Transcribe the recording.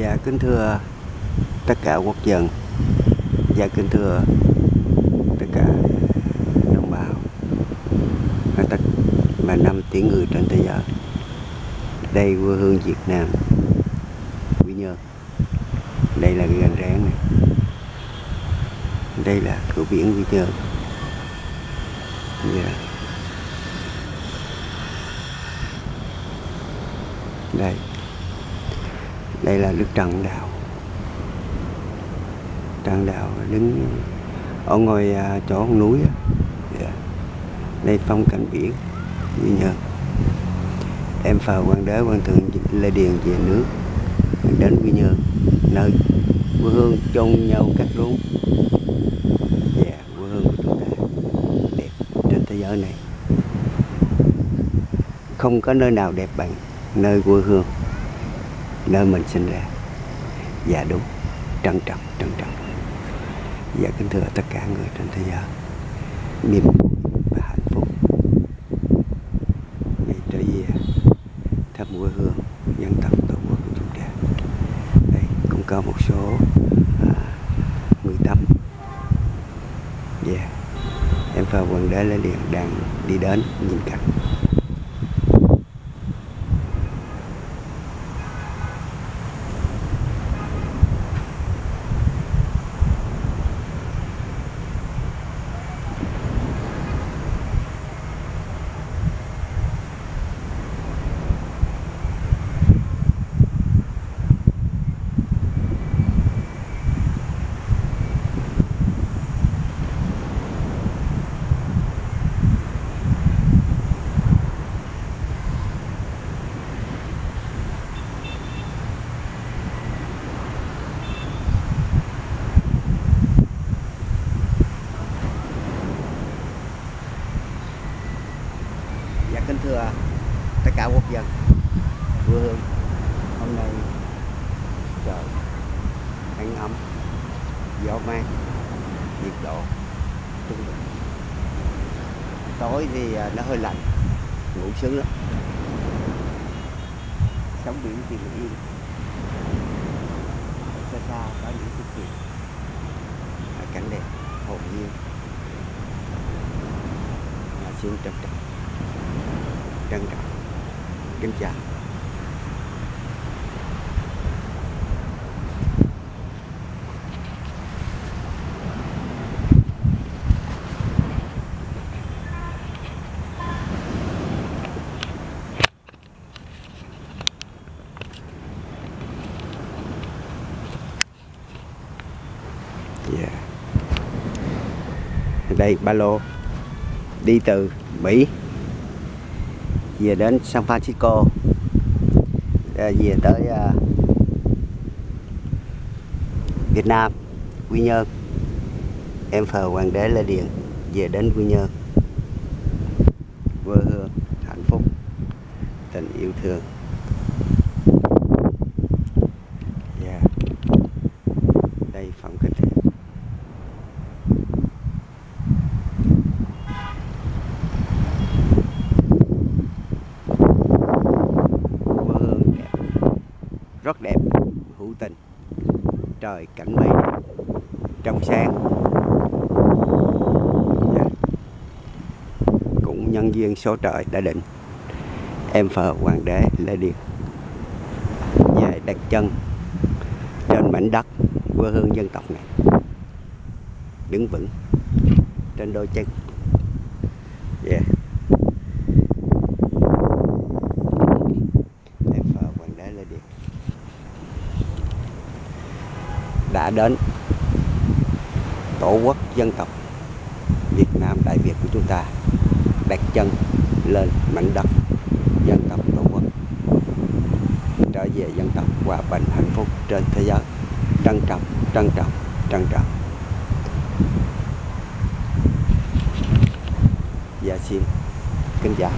Dạ kính thưa tất cả quốc dân. Dạ kính thưa tất cả đồng bào. Và tất và năm tỷ người trên thế giới. Đây quê hương Việt Nam. Quy Nhơn Đây là cái gành ráng này. Đây là cửa biển Quy Nhơn Dạ. Đây đây là đức trần đạo. Trần đạo đứng ở ngôi à, chỗ con núi dạ. đây phong cảnh biển như nhờ em phờ quan đế quan thượng lê điền về nước đến quy nhơn nơi quê hương chôn nhau cắt rốn yeah, quê hương của chúng ta. Đẹp trên thế giới này. Không có nơi nào đẹp bằng nơi quê hương nơi mình sinh ra. Và đúng. Trân trọng trân trọng. Và kính thưa tất cả người trên thế giới. Niềm vui và hạnh phúc. Ngày trở về thăm quê hương dân tộc tổ quốc của chúng ta. Đây cũng có một số à, người tâm. Yeah. em và quần đế lê liền đang đi đến nhìn cảnh Dạ kính thưa đạo quốc dân. Quê hương, hôm nay trời nắng ấm, gió mát, nhiệt độ trung bình. Tối thì à, nó hơi lạnh, ngủ sướng lắm. Sóng biển thì bình yên. Xa xa có những cái chuyện à, cảnh đẹp, hồn nhiên. Mà xuống trầm trọng, trân trọng kính chào. Yeah. đây ba lô. Đi từ Mỹ về đến San Francisco. Ờ, về tới ờ, Việt Nam, Quy Nhơn. Em phờ Hoàng đế Lê Điền, về đến Quy Nhơn. Quê hương hạnh phúc, tình yêu thương yeah. đây phong cảnh đẹp quê hương đẹp rất đẹp, hữu tình. Trời cảnh mây trong sáng. Dạ. Cũng nhân duyên số trời đã định. Em phờ hoàng đế lê điền. Về đặt chân trên mảnh đất quê hương dân tộc này. Đứng vững trên đôi chân. Yeah. em phờ hoàng đế lê điền đã đến tổ quốc dân tộc Việt Nam, Đại Việt của chúng ta, đặt chân lên mảnh đất dân tộc tổ quốc, trở về dân tộc hòa bình, hạnh phúc trên thế giới. Trân trọng trân trọng trân trọng. Và xin kính chào.